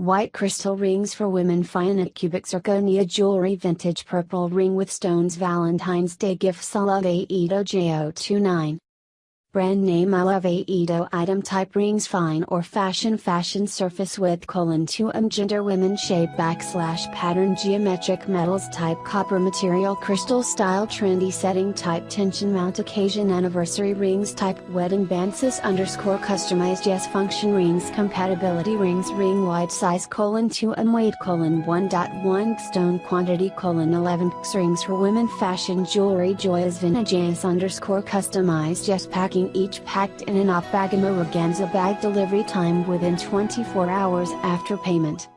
White crystal rings for women Fianna cubic zirconia jewelry vintage purple ring with stones Valentine's Day gift love Ito Jo29 Brand name I love Ito item type rings fine or fashion fashion surface with colon 2m um, gender women shape backslash pattern geometric metals type copper material crystal style trendy setting type tension mount occasion anniversary rings type wedding bands underscore customized yes function rings compatibility rings ring wide size colon 2m um, weight colon 1.1 stone quantity colon 11 rings for women fashion jewelry joyas vintage underscore customized yes packing each packed in an off-bagamo organza bag delivery time within 24 hours after payment.